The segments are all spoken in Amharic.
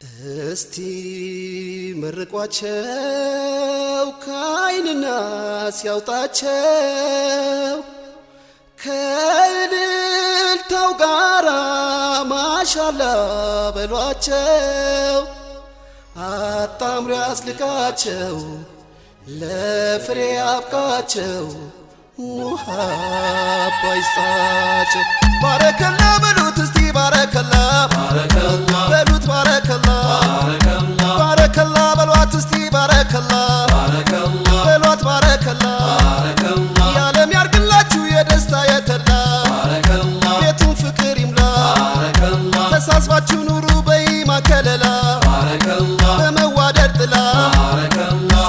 እስቲ መርቋቸው ከዓይንና ሲያውጣቸው ከእልልታው ጋራ ማሻላ በሏቸው። አጣምሮ ያስልቃቸው ለፍሬ አብቃቸው ሙሃባ ይስጣቸው። ባረከላ በሏት ባረከላ የዓለም ያርግላችሁ የደስታ የተላ ቤቱን ፍቅር ይምላ ተሳስባችሁ ኑሩ በኢማ ከለላ በመዋደድ ጥላ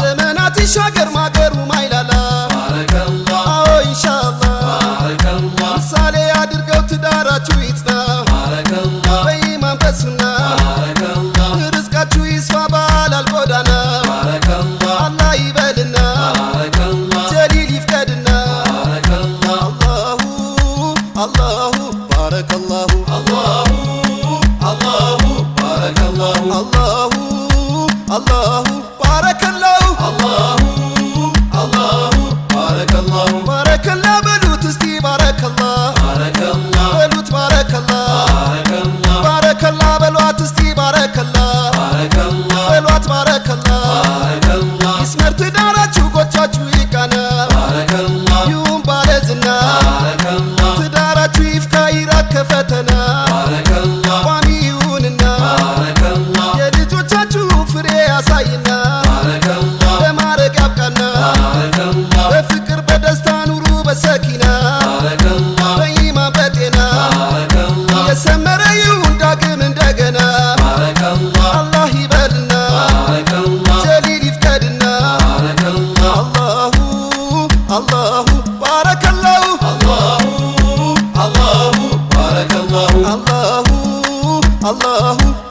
ዘመናት ይሻገር ማገሩ ማይላላ አዎ ኢንሻአላህ ምሳሌ አድርገው ትዳራችሁ ይጽና በኢማን በሱና አላሁ አላሁ ባረከላሁ ባረከላ በሉት እስቲ ባረከላ በሉት ባረከላ ባረከላ በሏት እስቲ ባረከላ በሏት ባረከላ ይስመር ትዳራችሁ ጎቻችሁ ይቃና ይሁን ባለዝና ትዳራችሁ ይፍካ ይራቅ ከፈተና ዳግም እንደገና አላህ ይበልና ጀሊል ይፍቀድና አላሁ አላሁ ባረከላሁ አላሁ አላሁ